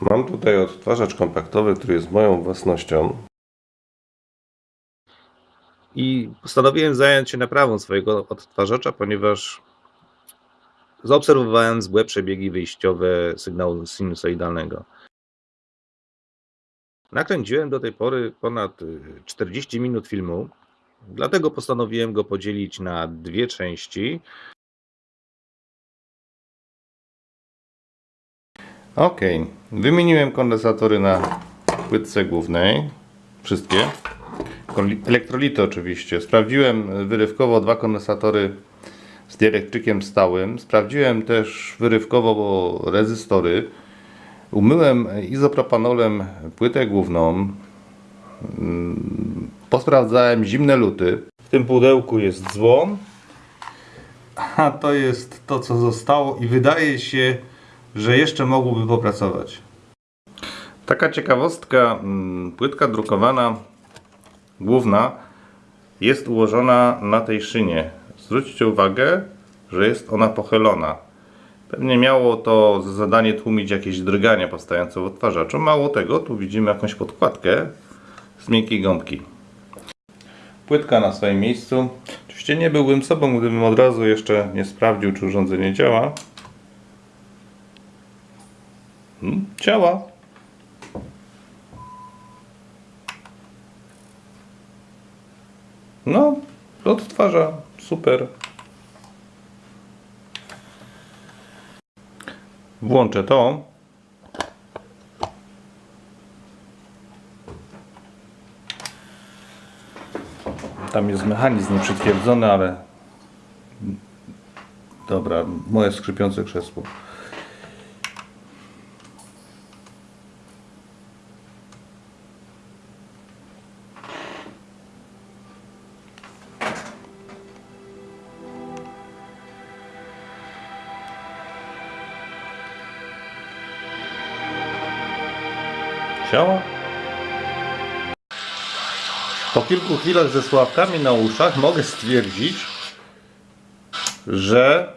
Mam tutaj odtwarzacz kompaktowy, który jest moją własnością. I postanowiłem zająć się naprawą swojego odtwarzacza, ponieważ zaobserwowałem złe przebiegi wyjściowe sygnału sinusoidalnego. Nakręciłem do tej pory ponad y, 40 minut filmu, dlatego postanowiłem go podzielić na dwie części. Ok, wymieniłem kondensatory na płytce głównej, wszystkie. Elektrolity oczywiście. Sprawdziłem wyrywkowo dwa kondensatory z dielektrykiem stałym. Sprawdziłem też wyrywkowo rezystory. Umyłem izopropanolem płytę główną. Posprawdzałem zimne luty. W tym pudełku jest dzwon. A to jest to, co zostało i wydaje się, że jeszcze mogłoby popracować. Taka ciekawostka, mm, płytka drukowana główna jest ułożona na tej szynie. Zwróćcie uwagę, że jest ona pochylona. Pewnie miało to za zadanie tłumić jakieś drgania powstające w odtwarzaczu. Mało tego, tu widzimy jakąś podkładkę z miękkiej gąbki. Płytka na swoim miejscu. Oczywiście nie byłbym sobą, gdybym od razu jeszcze nie sprawdził, czy urządzenie działa. Hmm, działa. No, odtwarza. Super. Włączę to. Tam jest mechanizm nieprzytwierdzony, ale dobra, moje skrzypiące krzesło. Działa? Po kilku chwilach ze sławkami na uszach mogę stwierdzić, że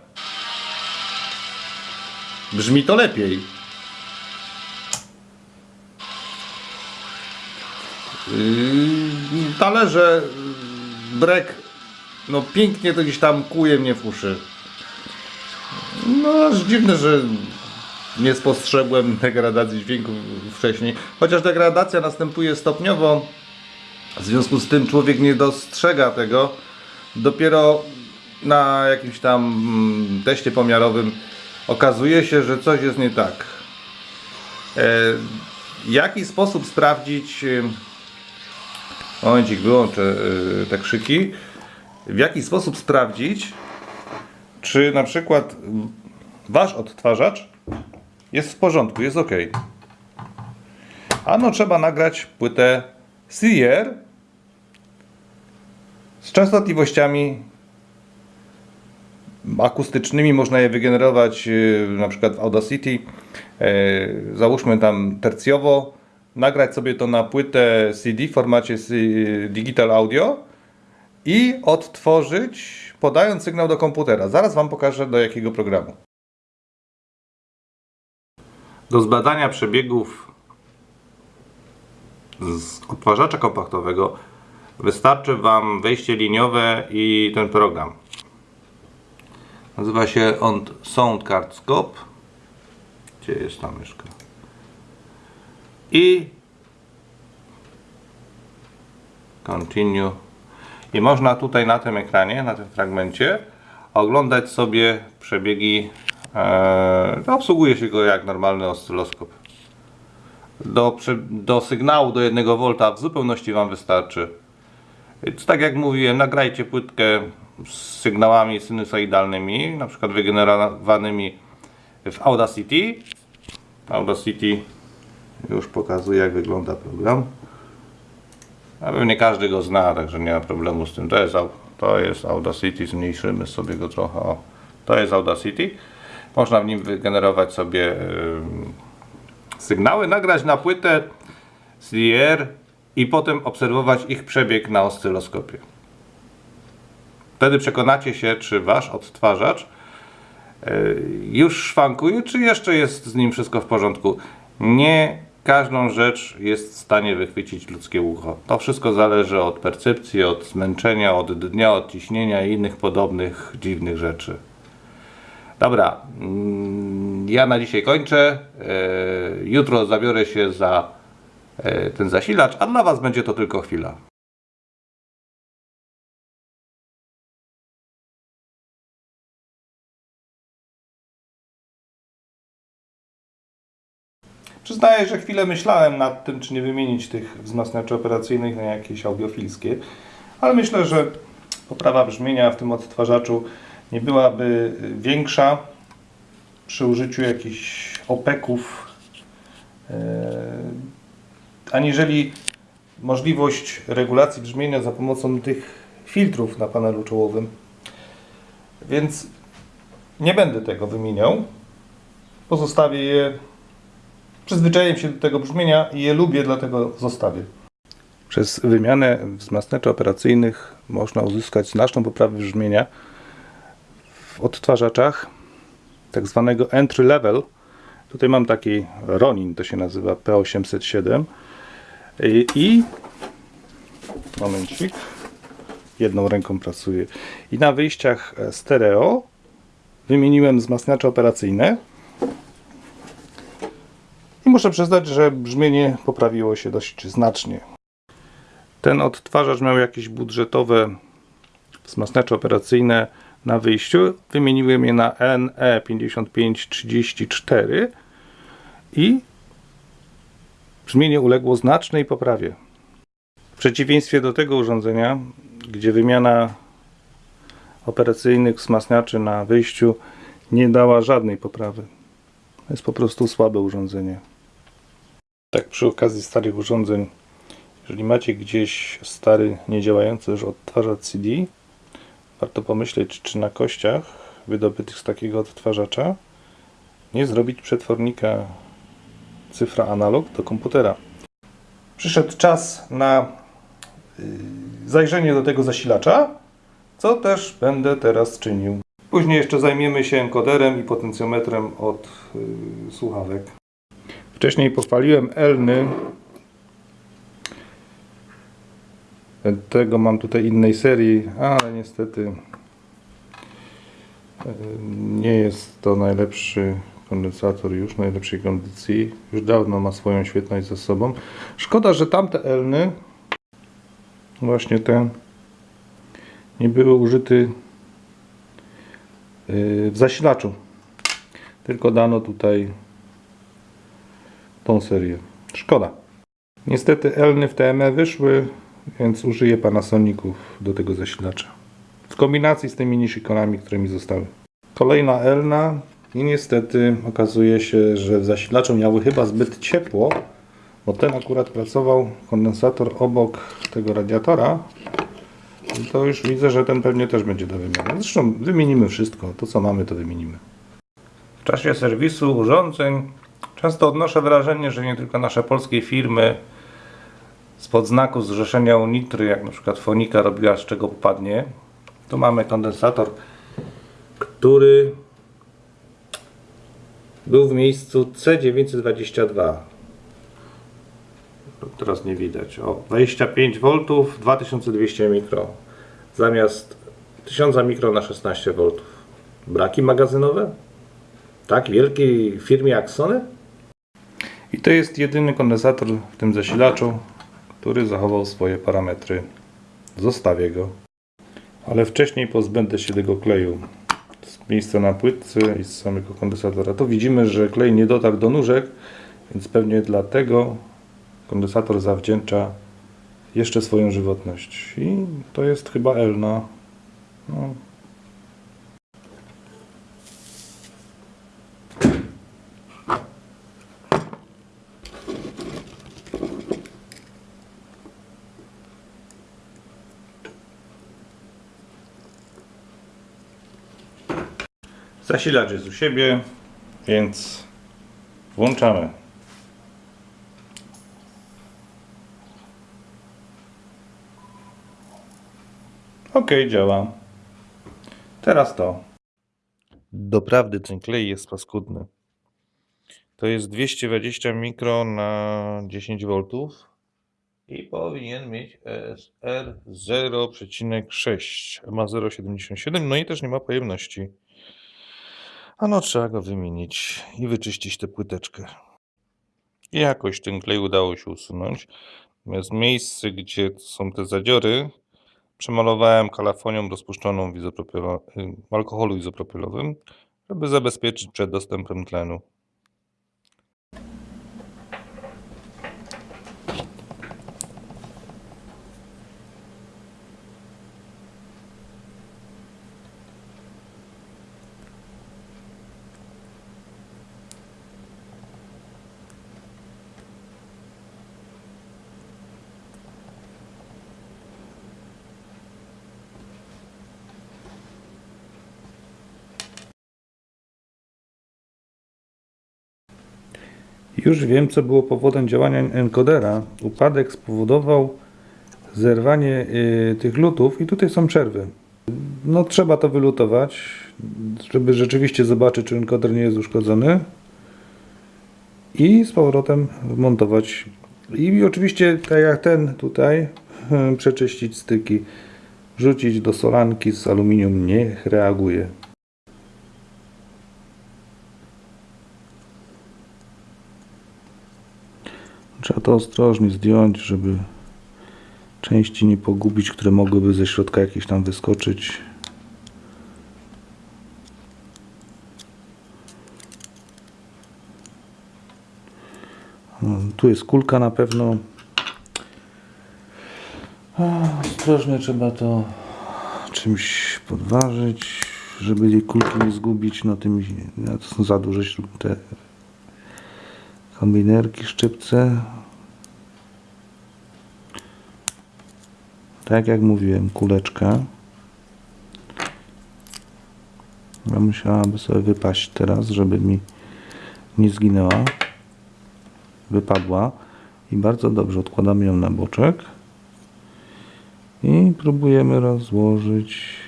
brzmi to lepiej. Yy, Talerze, yy, brek, no pięknie to gdzieś tam kuje mnie w uszy. No aż dziwne, że nie spostrzegłem degradacji dźwięku wcześniej. Chociaż degradacja następuje stopniowo, w związku z tym człowiek nie dostrzega tego. Dopiero na jakimś tam mm, teście pomiarowym okazuje się, że coś jest nie tak. E, jaki sposób sprawdzić... e, Momencik, wyłączę e, te krzyki. W jaki sposób sprawdzić, czy na przykład wasz odtwarzacz jest w porządku, jest ok. Ano trzeba nagrać płytę CR z częstotliwościami akustycznymi. Można je wygenerować yy, na przykład w Audacity. Yy, Załóżmy tam tercjowo. Nagrać sobie to na płytę CD w formacie Digital Audio i odtworzyć podając sygnał do komputera. Zaraz Wam pokażę do jakiego programu. Do zbadania przebiegów z odtwarzacza kompaktowego wystarczy Wam wejście liniowe i ten program. Nazywa się on Sound Card Scope. Gdzie jest ta myszka? I Continue. I można tutaj na tym ekranie, na tym fragmencie oglądać sobie przebiegi. E, obsługuje się go jak normalny oscyloskop. Do, do sygnału do 1 V w zupełności Wam wystarczy. Tak jak mówiłem, nagrajcie płytkę z sygnałami sinusoidalnymi, na przykład wygenerowanymi w Audacity. Audacity już pokazuje jak wygląda program. A pewnie każdy go zna, także nie ma problemu z tym. To jest, to jest Audacity, zmniejszymy sobie go trochę. O, to jest Audacity. Można w nim wygenerować sobie ym, sygnały, nagrać na płytę CDR i potem obserwować ich przebieg na oscyloskopie. Wtedy przekonacie się, czy wasz odtwarzacz yy, już szwankuje, czy jeszcze jest z nim wszystko w porządku. Nie każdą rzecz jest w stanie wychwycić ludzkie ucho. To wszystko zależy od percepcji, od zmęczenia, od dnia, od ciśnienia i innych podobnych dziwnych rzeczy. Dobra, mm, ja na dzisiaj kończę. E, Jutro zabiorę się za e, ten zasilacz, a dla Was będzie to tylko chwila. Przyznaję, że chwilę myślałem nad tym, czy nie wymienić tych wzmacniaczy operacyjnych na jakieś audiofilskie, ale myślę, że poprawa brzmienia w tym odtwarzaczu nie byłaby większa przy użyciu jakichś opeków, e, aniżeli możliwość regulacji brzmienia za pomocą tych filtrów na panelu czołowym. Więc nie będę tego wymieniał. Pozostawię je Przyzwyczaiłem się do tego brzmienia i je lubię, dlatego zostawię. Przez wymianę wzmacniaczy operacyjnych można uzyskać znaczną poprawę brzmienia w odtwarzaczach tak zwanego entry level. Tutaj mam taki Ronin, to się nazywa P807 i, i momencik. Jedną ręką pracuję. I na wyjściach stereo wymieniłem wzmacniacze operacyjne. I muszę przyznać, że brzmienie poprawiło się dość znacznie. Ten odtwarzacz miał jakieś budżetowe wzmacniacze operacyjne na wyjściu. Wymieniłem je na E NE5534 i brzmienie uległo znacznej poprawie. W przeciwieństwie do tego urządzenia, gdzie wymiana operacyjnych wzmacniaczy na wyjściu nie dała żadnej poprawy. To jest po prostu słabe urządzenie. Tak przy okazji starych urządzeń, jeżeli macie gdzieś stary, niedziałający już odtwarzacz CD, warto pomyśleć, czy na kościach wydobytych z takiego odtwarzacza nie zrobić przetwornika cyfra analog do komputera. Przyszedł czas na yy, zajrzenie do tego zasilacza, co też będę teraz czynił. Później jeszcze zajmiemy się encoderem i potencjometrem od yy, słuchawek. Wcześniej pochwaliłem Elny. Tego mam tutaj innej serii, ale niestety e, nie jest to najlepszy kondensator już, najlepszej kondycji. Już dawno ma swoją świetność ze sobą. Szkoda, że tamte Elny, właśnie te, nie były użyte e, w zasilaczu. Tylko dano tutaj tą serię. Szkoda. Niestety Elny w TME wyszły, więc użyję Panasoników do tego zasilacza. W kombinacji z tymi nishikonami, które mi zostały. Kolejna Elna i niestety okazuje się, że w zasilaczu miały chyba zbyt ciepło, bo ten akurat pracował kondensator obok tego radiatora. To już widzę, że ten pewnie też będzie do wymiany. Zresztą wymienimy wszystko. To co mamy, to wymienimy. W czasie serwisu urządzeń Często odnoszę wrażenie, że nie tylko nasze polskie firmy spod znaku zrzeszenia Unitry, jak na przykład Fonika robiła z czego popadnie. Tu mamy kondensator, który był w miejscu C922. Teraz nie widać. O, 25 V, 2200 mikro. Zamiast 1000 mikro na 16 V. Braki magazynowe? Tak wielkiej firmie jak Sony? I to jest jedyny kondensator w tym zasilaczu, który zachował swoje parametry. Zostawię go. Ale wcześniej pozbędę się tego kleju z miejsca na płytce i z samego kondensatora. Tu widzimy, że klej nie dotarł do nóżek, więc pewnie dlatego kondensator zawdzięcza jeszcze swoją żywotność. I to jest chyba Elna. No, Zasilacz jest u siebie, więc włączamy. Ok, działa. Teraz to. Doprawdy ten klej jest paskudny. To jest 220 mikro na 10 V i powinien mieć ESR 0,6. Ma 0,77, no i też nie ma pojemności. A no trzeba go wymienić i wyczyścić tę płyteczkę. I jakoś ten klej udało się usunąć. Natomiast miejsce, gdzie są te zadziory, przemalowałem kalafonią rozpuszczoną w izopropylo- y, alkoholu izopropylowym, żeby zabezpieczyć przed dostępem tlenu. Już wiem, co było powodem działania encodera. Upadek spowodował zerwanie y, tych lutów i tutaj są przerwy. No trzeba to wylutować, żeby rzeczywiście zobaczyć, czy encoder nie jest uszkodzony i z powrotem wmontować. I oczywiście, tak jak ten tutaj, przeczyścić styki, wrzucić do solanki z aluminium, niech reaguje. Trzeba to ostrożnie zdjąć, żeby części nie pogubić, które mogłyby ze środka jakieś tam wyskoczyć. No, Tu jest kulka na pewno. Ostrożnie trzeba to czymś podważyć, żeby jej kulki nie zgubić. No tymi, no, to są za duże te kombinerki, szczypce. Tak jak mówiłem, kuleczka. Ja musiałaby sobie wypaść teraz, żeby mi nie zginęła. Wypadła. I bardzo dobrze odkładamy ją na boczek. I próbujemy rozłożyć.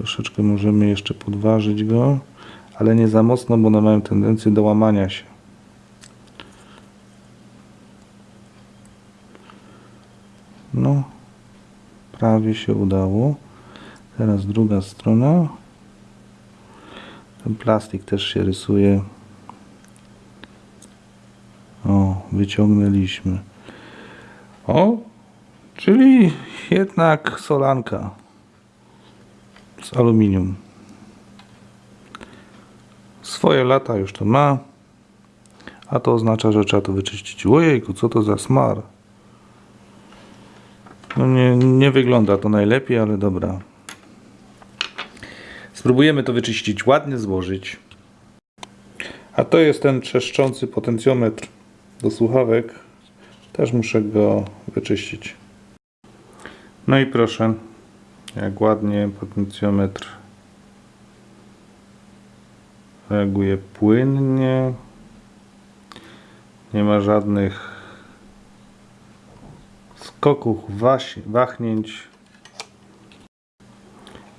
Troszeczkę możemy jeszcze podważyć go, ale nie za mocno, bo one mają tendencję do łamania się. No, prawie się udało. Teraz druga strona. Ten plastik też się rysuje. O, wyciągnęliśmy. O, czyli jednak solanka z aluminium. Swoje lata już to ma. A to oznacza, że trzeba to wyczyścić. Ojejku, co to za smar. No nie, nie wygląda to najlepiej, ale dobra. Spróbujemy to wyczyścić ładnie, złożyć. A to jest ten trzeszczący potencjometr do słuchawek. Też muszę go wyczyścić. No i proszę, jak ładnie potencjometr reaguje płynnie. Nie ma żadnych skoków, wahnięć.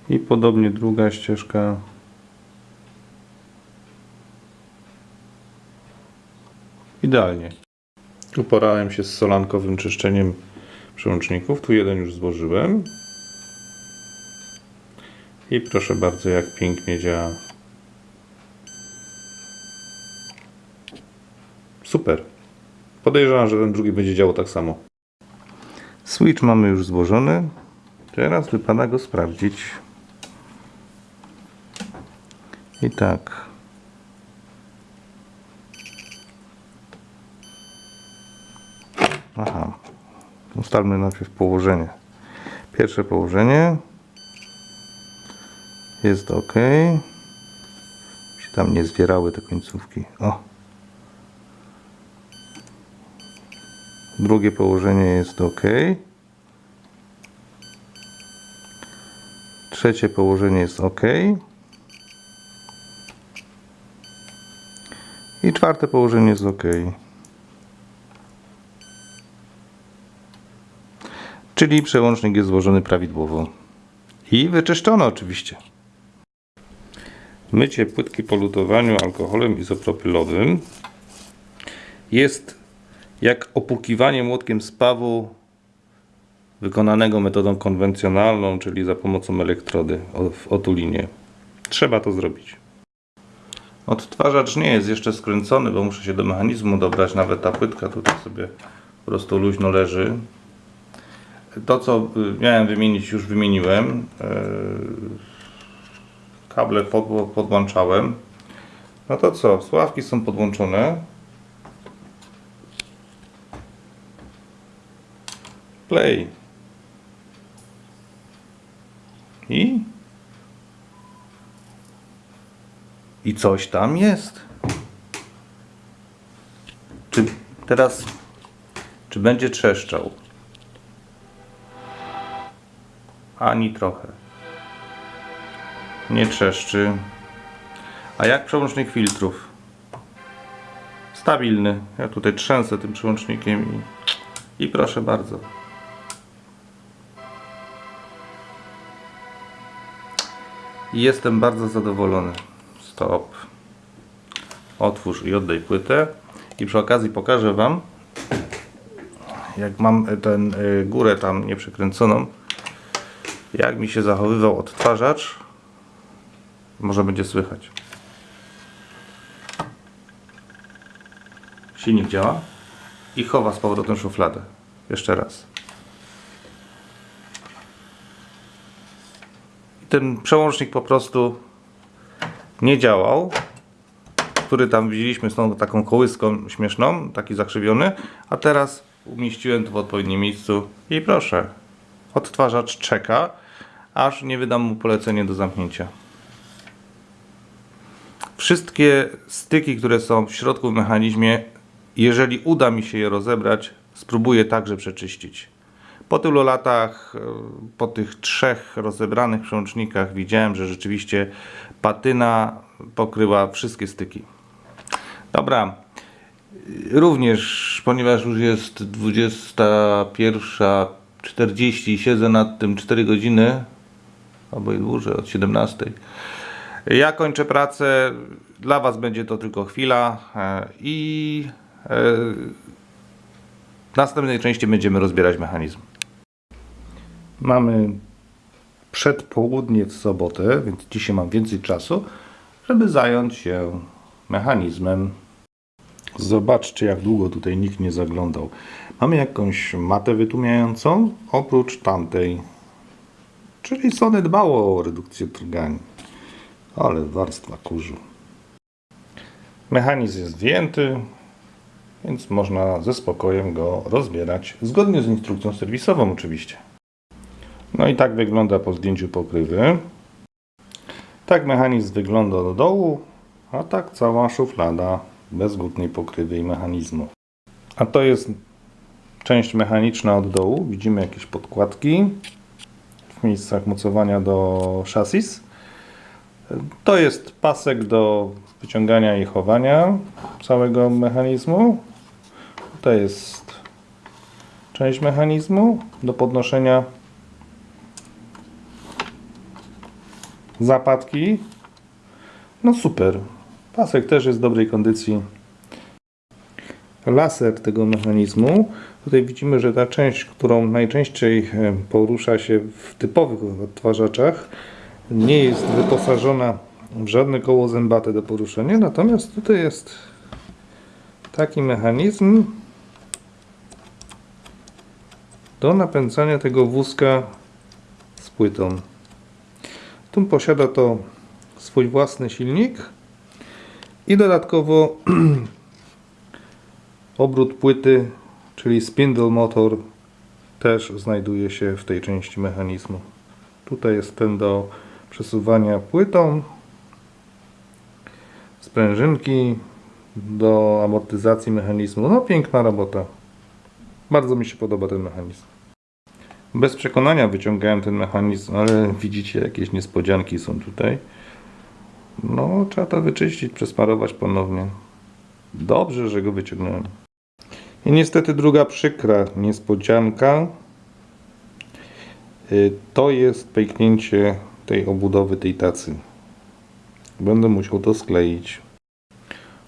I podobnie druga ścieżka. Idealnie. Uporałem się z solankowym czyszczeniem przełączników. Tu jeden już złożyłem. I proszę bardzo, jak pięknie działa. Super. Podejrzewam, że ten drugi będzie działał tak samo. Switch mamy już złożony. Teraz wypada go sprawdzić. I tak. Aha. Ustalmy najpierw położenie. Pierwsze położenie jest ok. Się tam nie zwierały te końcówki. O. Drugie położenie jest ok. Trzecie położenie jest ok. I czwarte położenie jest ok. Czyli przełącznik jest złożony prawidłowo. I wyczyszczono oczywiście. Mycie płytki po lutowaniu alkoholem izopropylowym jest jak opukiwanie młotkiem spawu wykonanego metodą konwencjonalną, czyli za pomocą elektrody w otulinie. Trzeba to zrobić. Odtwarzacz nie jest jeszcze skręcony, bo muszę się do mechanizmu dobrać. Nawet ta płytka tutaj sobie po prostu luźno leży. To, co y, miałem wymienić, już wymieniłem. Kable pod, podłączałem. No to co? Sławki są podłączone. Play. I? I coś tam jest. Czy teraz, czy będzie trzeszczał? Ani trochę. Nie trzeszczy. A jak przełącznik filtrów? Stabilny. Ja tutaj trzęsę tym przełącznikiem i, i proszę bardzo. Jestem bardzo zadowolony. Stop. Otwórz i oddaj płytę. I przy okazji pokażę Wam, jak mam tę górę tam nieprzekręconą, jak mi się zachowywał odtwarzacz. Może będzie słychać. Silnik działa i chowa z powrotem szufladę. Jeszcze raz. I ten przełącznik po prostu nie działał, który tam widzieliśmy z tą taką kołyską śmieszną, taki zakrzywiony, a teraz umieściłem to w odpowiednim miejscu i proszę, odtwarzacz czeka, aż nie wydam mu polecenie do zamknięcia. Wszystkie styki, które są w środku w mechanizmie, jeżeli uda mi się je rozebrać, spróbuję także przeczyścić. Po tylu latach, e, po tych trzech rozebranych przełącznikach widziałem, że rzeczywiście patyna pokryła wszystkie styki. Dobra. Również, ponieważ już jest 21.40 i siedzę nad tym 4 godziny, albo i dłużej, od 17. Ja kończę pracę. Dla Was będzie to tylko chwila e, i e, w następnej części będziemy rozbierać mechanizm. Mamy przedpołudnie w sobotę, więc dzisiaj mam więcej czasu, żeby zająć się mechanizmem. Zobaczcie, jak długo tutaj nikt nie zaglądał. Mamy jakąś matę wytłumiającą, oprócz tamtej. Czyli Sony dbało o redukcję drgań. Ale warstwa kurzu. Mechanizm jest wyjęty, więc można ze spokojem go rozbierać, zgodnie z instrukcją serwisową oczywiście. No i tak wygląda po zdjęciu pokrywy. Tak mechanizm wygląda do dołu, a tak cała szuflada bez górnej pokrywy i mechanizmu. A to jest część mechaniczna od dołu. Widzimy jakieś podkładki w miejscach mocowania do szasis. To jest pasek do wyciągania i chowania całego mechanizmu. To jest część mechanizmu do podnoszenia zapadki. No super. Pasek też jest w dobrej kondycji. Laser tego mechanizmu. Tutaj widzimy, że ta część, którą najczęściej porusza się w typowych odtwarzaczach, nie jest wyposażona w żadne koło zębate do poruszenia. Natomiast tutaj jest taki mechanizm do napędzania tego wózka z płytą. Tu posiada to swój własny silnik i dodatkowo obrót płyty, czyli spindle motor też znajduje się w tej części mechanizmu. Tutaj jest ten do przesuwania płytą, sprężynki do amortyzacji mechanizmu. No piękna robota. Bardzo mi się podoba ten mechanizm. Bez przekonania wyciągałem ten mechanizm, ale widzicie jakieś niespodzianki są tutaj. No, trzeba to wyczyścić, przesmarować ponownie. Dobrze, że go wyciągnąłem. I niestety druga przykra niespodzianka y, to jest pęknięcie tej obudowy tej tacy. będę musiał to skleić.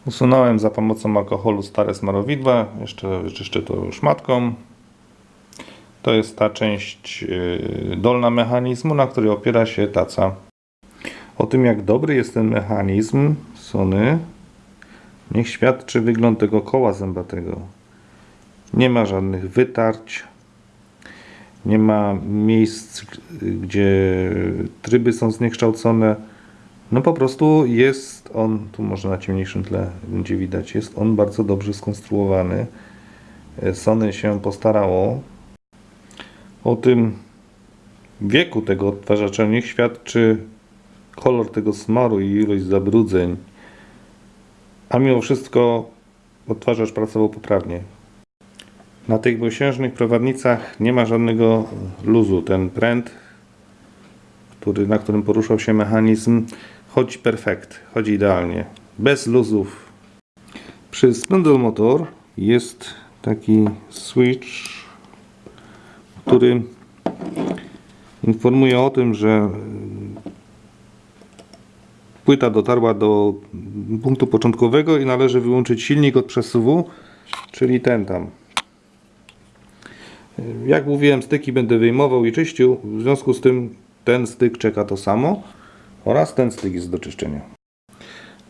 Usunąłem za pomocą alkoholu stare smarowidła, jeszcze czyszczę to szmatką. To jest ta część yy, dolna mechanizmu, na której opiera się taca. O tym, jak dobry jest ten mechanizm Sony, niech świadczy wygląd tego koła zębatego. Nie ma żadnych wytarć, nie ma miejsc, gdzie tryby są zniekształcone. No po prostu jest on, tu może na ciemniejszym tle będzie widać, jest on bardzo dobrze skonstruowany. Sony się postarało. O tym wieku tego odtwarzacza niech świadczy kolor tego smaru i ilość zabrudzeń. A mimo wszystko odtwarzacz pracował poprawnie. Na tych dwusiężnych prowadnicach nie ma żadnego luzu. Ten pręt, który, na którym poruszał się mechanizm, chodzi perfekt, chodzi idealnie, bez luzów. Przy spindle motor jest taki switch, który informuje o tym, że płyta dotarła do punktu początkowego i należy wyłączyć silnik od przesuwu, czyli ten tam. Jak mówiłem, styki będę wyjmował i czyścił, w związku z tym ten styk czeka to samo oraz ten styk jest do czyszczenia.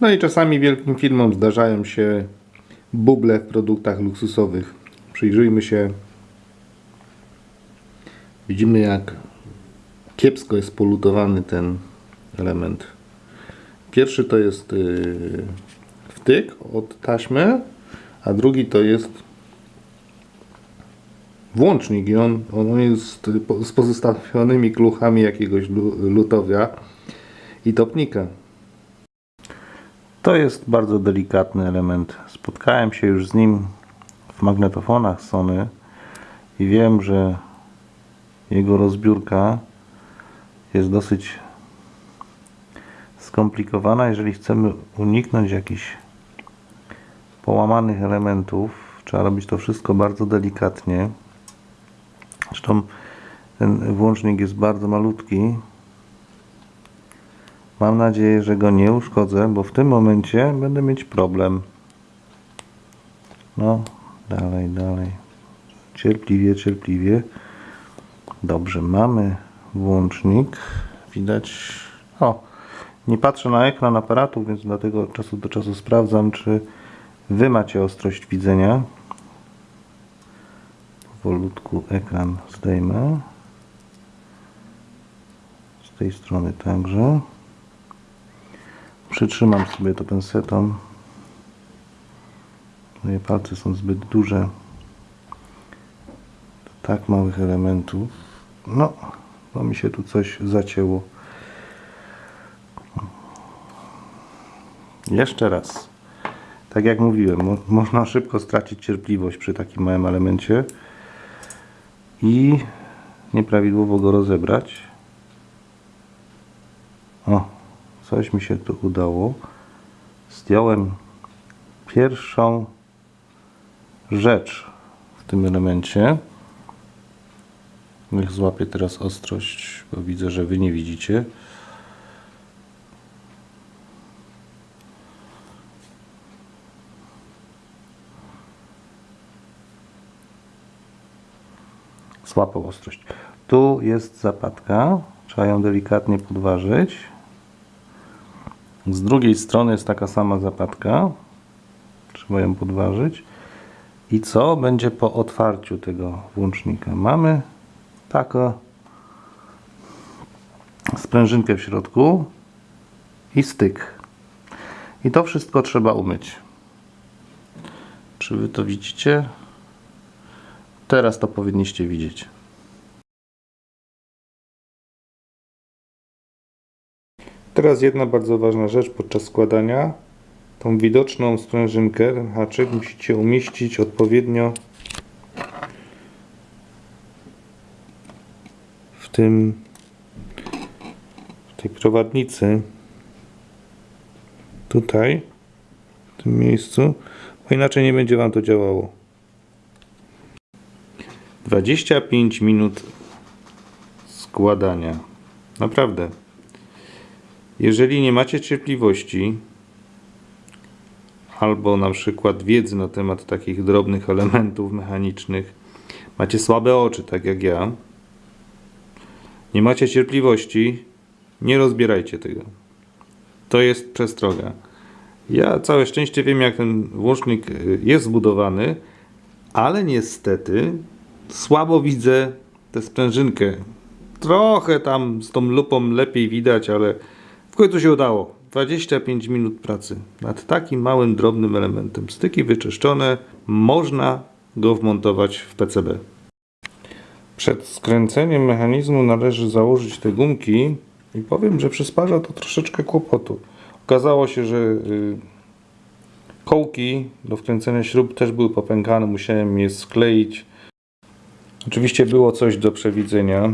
No i czasami wielkim firmom zdarzają się buble w produktach luksusowych. Przyjrzyjmy się. Widzimy jak kiepsko jest polutowany ten element. Pierwszy to jest yy, wtyk od taśmy, a drugi to jest włącznik i on, on jest z pozostawionymi kluchami jakiegoś lu- lutowia i topnika. To jest bardzo delikatny element. Spotkałem się już z nim w magnetofonach Sony i wiem, że jego rozbiórka jest dosyć skomplikowana. Jeżeli chcemy uniknąć jakichś połamanych elementów, trzeba robić to wszystko bardzo delikatnie. Zresztą ten włącznik jest bardzo malutki. Mam nadzieję, że go nie uszkodzę, bo w tym momencie będę mieć problem. No, dalej, dalej. Cierpliwie, cierpliwie. Dobrze, mamy włącznik. Widać. O, nie patrzę na ekran aparatu, więc dlatego od czasu do czasu sprawdzam, czy Wy macie ostrość widzenia. Powolutku ekran zdejmę. Z tej strony także. Przytrzymam sobie to pensetą. Moje palce są zbyt duże. Do tak małych elementów. No, bo mi się tu coś zacięło. Jeszcze raz. Tak jak mówiłem, mo można szybko stracić cierpliwość przy takim małym elemencie i nieprawidłowo go rozebrać. O, coś mi się tu udało. Zdjąłem pierwszą rzecz w tym elemencie. Niech złapię teraz ostrość, bo widzę, że Wy nie widzicie. Złapał ostrość. Tu jest zapadka. Trzeba ją delikatnie podważyć. Z drugiej strony jest taka sama zapadka. Trzeba ją podważyć. I co będzie po otwarciu tego włącznika? Mamy taką sprężynkę w środku i styk. I to wszystko trzeba umyć. Czy wy to widzicie? Teraz to powinniście widzieć. Teraz jedna bardzo ważna rzecz podczas składania. Tą widoczną sprężynkę, ten haczyk musicie umieścić odpowiednio w tym w tej prowadnicy tutaj w tym miejscu, bo inaczej nie będzie Wam to działało. 25 minut składania. Naprawdę. Jeżeli nie macie cierpliwości albo na przykład wiedzy na temat takich drobnych elementów mechanicznych, macie słabe oczy, tak jak ja, nie macie cierpliwości, nie rozbierajcie tego. To jest przestroga. Ja całe szczęście wiem, jak ten włącznik y, jest zbudowany, ale niestety słabo widzę tę sprężynkę. Trochę tam z tą lupą lepiej widać, ale w końcu się udało. 25 minut pracy nad takim małym, drobnym elementem. Styki wyczyszczone, można go wmontować w PCB. Przed skręceniem mechanizmu należy założyć te gumki i powiem, że przysparza to troszeczkę kłopotu. Okazało się, że y, kołki do wkręcenia śrub też były popękane, musiałem je skleić. Oczywiście było coś do przewidzenia.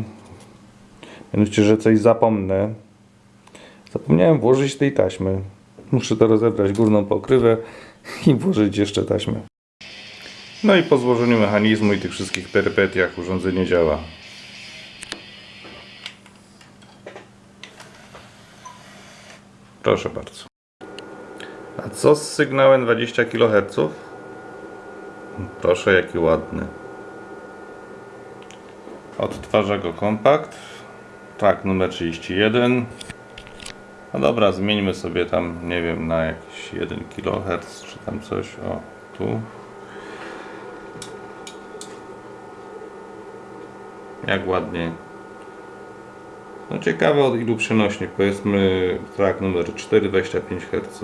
Mianowicie, że coś zapomnę. Zapomniałem włożyć tej taśmy. Muszę to rozebrać górną pokrywę i włożyć jeszcze taśmę. No i po złożeniu mechanizmu i tych wszystkich perypetiach urządzenie działa. Proszę bardzo. A co z sygnałem 20 kHz? Proszę, jaki ładny. Odtwarza go kompakt. Tak, numer 31. No dobra, zmieńmy sobie tam, nie wiem, na jakiś 1 kHz czy tam coś. O, tu. Jak ładnie. No ciekawe od ilu przenośnie. Powiedzmy track numer 4, 25 Hz.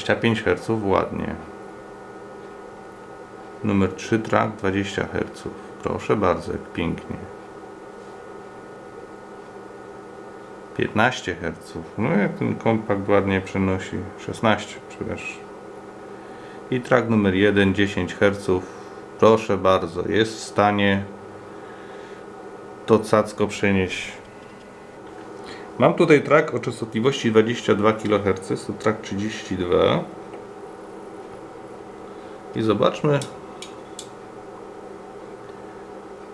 Dwadzieścia pięć Hz ładnie. Numer 3 track 20 Hz. Proszę bardzo, jak pięknie. 15 Hz. No jak ten kompakt ładnie przenosi. 16, przepraszam. I track numer 1, 10 Hz. Proszę bardzo, jest w stanie to cacko przenieść. Mam tutaj track o częstotliwości 22 kHz, to track 32. I zobaczmy.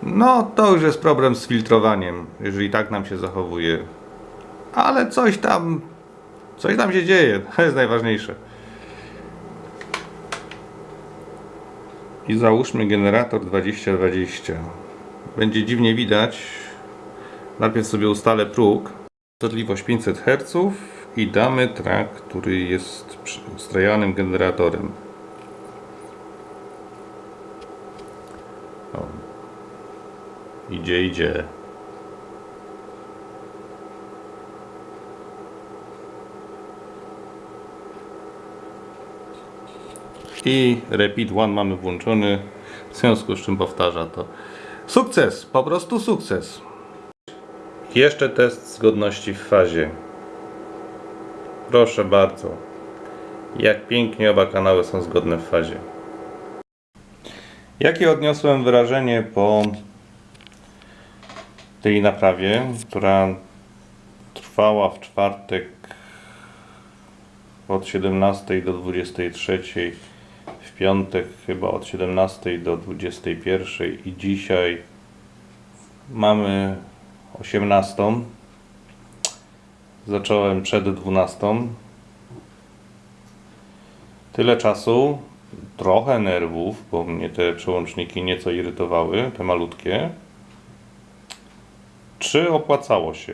No, to już jest problem z filtrowaniem, jeżeli tak nam się zachowuje ale coś tam, coś tam się dzieje, to jest najważniejsze. I załóżmy generator 2020. Będzie dziwnie widać. Najpierw sobie ustalę próg. Częstotliwość 500 Hz i damy track, który jest ustrojonym generatorem. O. Idzie, idzie. i repeat one mamy włączony w związku z czym powtarza to sukces, po prostu sukces jeszcze test zgodności w fazie. Proszę bardzo. Jak pięknie oba kanały są zgodne w fazie. Jakie odniosłem wrażenie po tej naprawie która trwała w czwartek od 17 do 23 w piątek chyba od 17 do 21 i dzisiaj mamy 18. Zacząłem przed 12. Tyle czasu, trochę nerwów, bo mnie te przełączniki nieco irytowały, te malutkie. Czy opłacało się?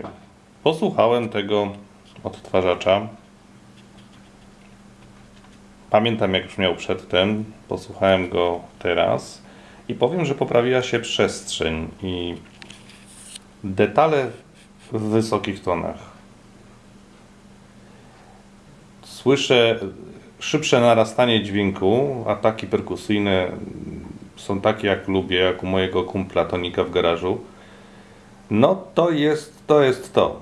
Posłuchałem tego odtwarzacza Pamiętam jak brzmiał przedtem, posłuchałem go teraz i powiem, że poprawiła się przestrzeń i detale w wysokich tonach. Słyszę szybsze narastanie dźwięku, ataki perkusyjne są takie jak lubię, jak u mojego kumpla Tonika w garażu. No to jest to. Jest to.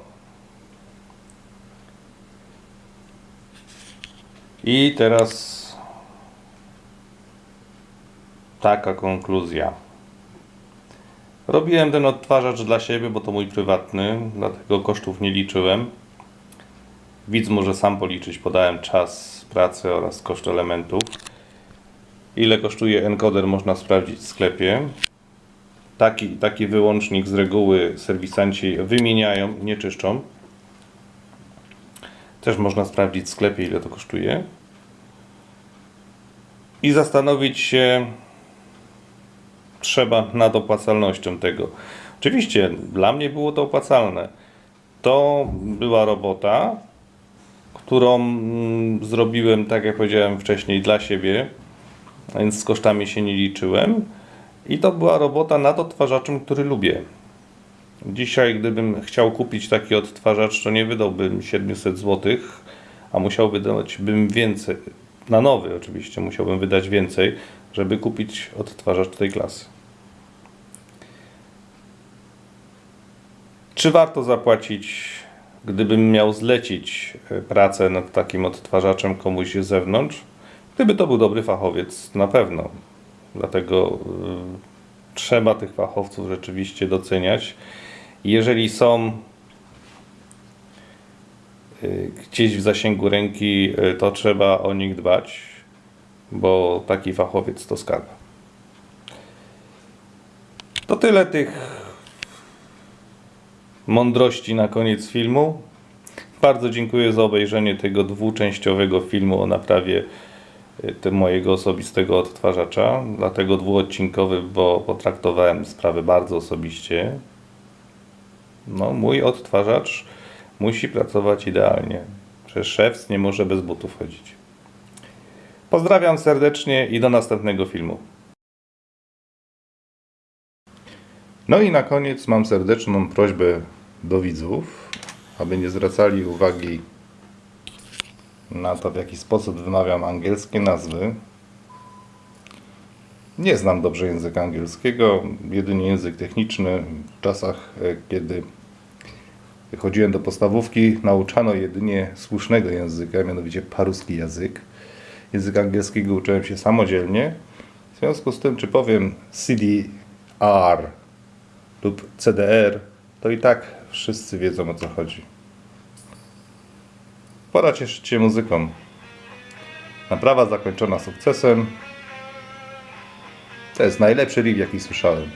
I teraz taka konkluzja. Robiłem ten odtwarzacz dla siebie, bo to mój prywatny, dlatego kosztów nie liczyłem. Widz może sam policzyć, podałem czas pracy oraz koszt elementów. Ile kosztuje encoder można sprawdzić w sklepie. Taki, taki wyłącznik z reguły serwisanci wymieniają, nie czyszczą. Też można sprawdzić w sklepie ile to kosztuje. I zastanowić się trzeba nad opłacalnością tego. Oczywiście dla mnie było to opłacalne. To była robota, którą mm, zrobiłem, tak jak powiedziałem wcześniej, dla siebie, więc z kosztami się nie liczyłem. I to była robota nad odtwarzaczem, który lubię. Dzisiaj, gdybym chciał kupić taki odtwarzacz, to nie wydałbym 700 zł, a musiał wydać bym więcej. Na nowy oczywiście musiałbym wydać więcej, żeby kupić odtwarzacz tej klasy. Czy warto zapłacić, gdybym miał zlecić e, pracę nad takim odtwarzaczem komuś z zewnątrz? Gdyby to był dobry fachowiec, na pewno. Dlatego y, trzeba tych fachowców rzeczywiście doceniać. Jeżeli są y, gdzieś w zasięgu ręki, y, to trzeba o nich dbać, bo taki fachowiec to skarb. To tyle tych mądrości na koniec filmu. Bardzo dziękuję za obejrzenie tego dwuczęściowego filmu o naprawie y, mojego osobistego odtwarzacza. Dlatego dwuodcinkowy, bo potraktowałem sprawę bardzo osobiście. No, mój odtwarzacz musi pracować idealnie. Przecież szef nie może bez butów chodzić. Pozdrawiam serdecznie i do następnego filmu. No i na koniec mam serdeczną prośbę do widzów, aby nie zwracali uwagi na to, w jaki sposób wymawiam angielskie nazwy. Nie znam dobrze języka angielskiego, jedynie język techniczny. W czasach, e, kiedy chodziłem do podstawówki, nauczano jedynie słusznego języka, mianowicie paruski język. Języka angielskiego uczyłem się samodzielnie. W związku z tym, czy powiem CDR lub CDR, to i tak wszyscy wiedzą o co chodzi. Pora cieszyć się muzyką. Naprawa zakończona sukcesem. To jest najlepszy riff, jaki słyszałem.